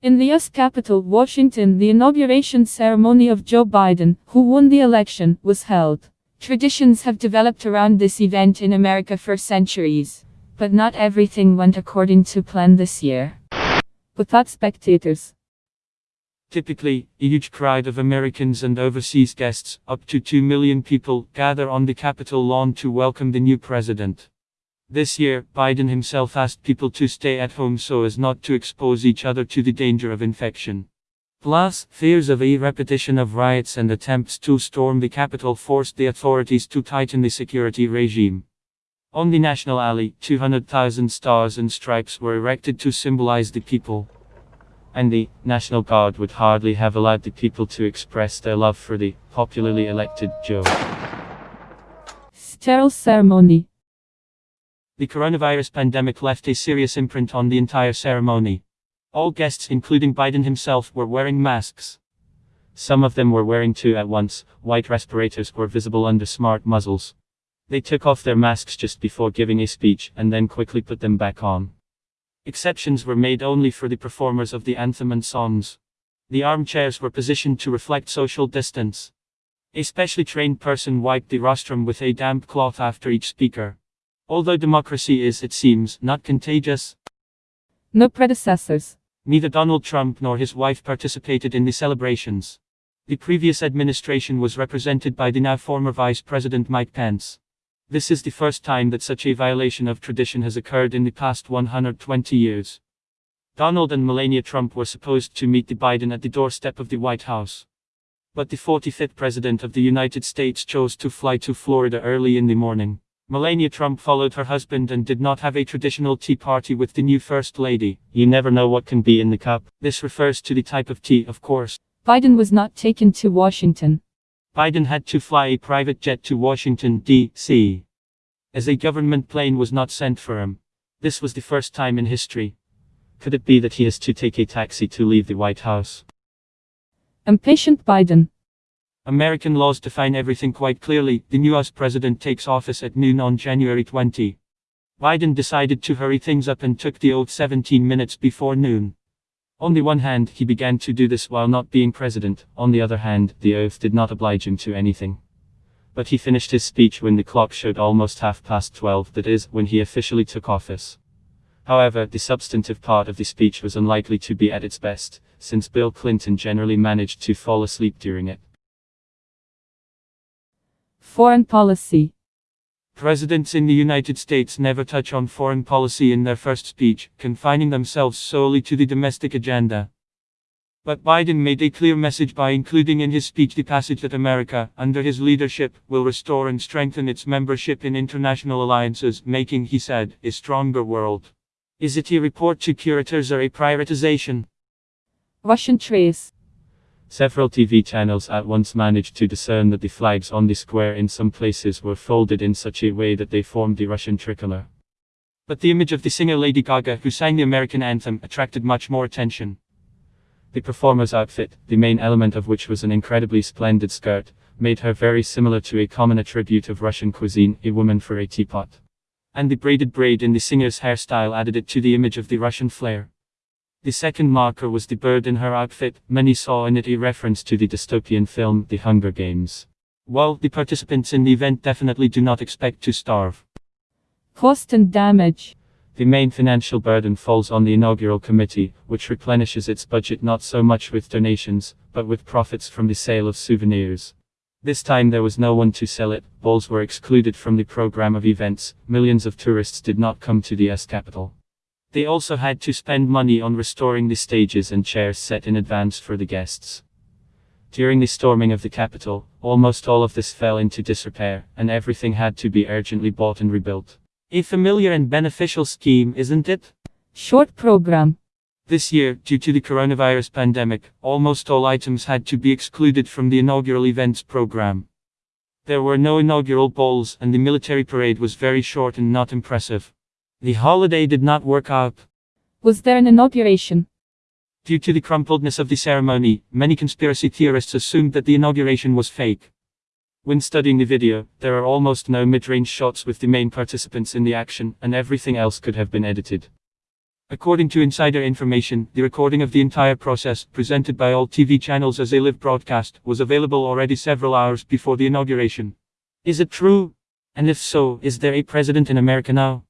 In the U.S. capital, Washington, the inauguration ceremony of Joe Biden, who won the election, was held. Traditions have developed around this event in America for centuries. But not everything went according to plan this year. Without spectators. Typically, a huge crowd of Americans and overseas guests, up to 2 million people, gather on the Capitol lawn to welcome the new president. This year, Biden himself asked people to stay at home so as not to expose each other to the danger of infection. Plus, fears of a repetition of riots and attempts to storm the Capitol forced the authorities to tighten the security regime. On the National Alley, 200,000 stars and stripes were erected to symbolize the people. And the National Guard would hardly have allowed the people to express their love for the popularly elected Joe. Sterile ceremony. The coronavirus pandemic left a serious imprint on the entire ceremony. All guests, including Biden himself, were wearing masks. Some of them were wearing two at once, white respirators were visible under smart muzzles. They took off their masks just before giving a speech, and then quickly put them back on. Exceptions were made only for the performers of the anthem and songs. The armchairs were positioned to reflect social distance. A specially trained person wiped the rostrum with a damp cloth after each speaker. Although democracy is, it seems, not contagious, No predecessors. neither Donald Trump nor his wife participated in the celebrations. The previous administration was represented by the now former Vice President Mike Pence. This is the first time that such a violation of tradition has occurred in the past 120 years. Donald and Melania Trump were supposed to meet the Biden at the doorstep of the White House. But the 45th President of the United States chose to fly to Florida early in the morning. Melania Trump followed her husband and did not have a traditional tea party with the new First Lady. You never know what can be in the cup. This refers to the type of tea, of course. Biden was not taken to Washington. Biden had to fly a private jet to Washington, D.C. As a government plane was not sent for him. This was the first time in history. Could it be that he has to take a taxi to leave the White House? Impatient Biden. American laws define everything quite clearly. The new US president takes office at noon on January 20. Biden decided to hurry things up and took the oath 17 minutes before noon. On the one hand, he began to do this while not being president, on the other hand, the oath did not oblige him to anything. But he finished his speech when the clock showed almost half past 12, that is, when he officially took office. However, the substantive part of the speech was unlikely to be at its best, since Bill Clinton generally managed to fall asleep during it. Foreign policy. Presidents in the United States never touch on foreign policy in their first speech, confining themselves solely to the domestic agenda. But Biden made a clear message by including in his speech the passage that America, under his leadership, will restore and strengthen its membership in international alliances, making, he said, a stronger world. Is it a report to curators or a prioritization? Russian trace. Several TV channels at once managed to discern that the flags on the square in some places were folded in such a way that they formed the Russian tricolor. But the image of the singer Lady Gaga, who sang the American anthem, attracted much more attention. The performer's outfit, the main element of which was an incredibly splendid skirt, made her very similar to a common attribute of Russian cuisine, a woman for a teapot. And the braided braid in the singer's hairstyle added it to the image of the Russian flair. The second marker was the bird in her outfit, many saw in it a reference to the dystopian film The Hunger Games. While the participants in the event definitely do not expect to starve. Cost and damage. The main financial burden falls on the inaugural committee, which replenishes its budget not so much with donations, but with profits from the sale of souvenirs. This time there was no one to sell it, balls were excluded from the program of events, millions of tourists did not come to the S capital. They also had to spend money on restoring the stages and chairs set in advance for the guests. During the storming of the Capitol, almost all of this fell into disrepair, and everything had to be urgently bought and rebuilt. A familiar and beneficial scheme, isn't it? Short program. This year, due to the coronavirus pandemic, almost all items had to be excluded from the inaugural events program. There were no inaugural balls, and the military parade was very short and not impressive. The holiday did not work out. Was there an inauguration? Due to the crumpledness of the ceremony, many conspiracy theorists assumed that the inauguration was fake. When studying the video, there are almost no mid-range shots with the main participants in the action, and everything else could have been edited. According to insider information, the recording of the entire process, presented by all TV channels as a live broadcast, was available already several hours before the inauguration. Is it true? And if so, is there a president in America now?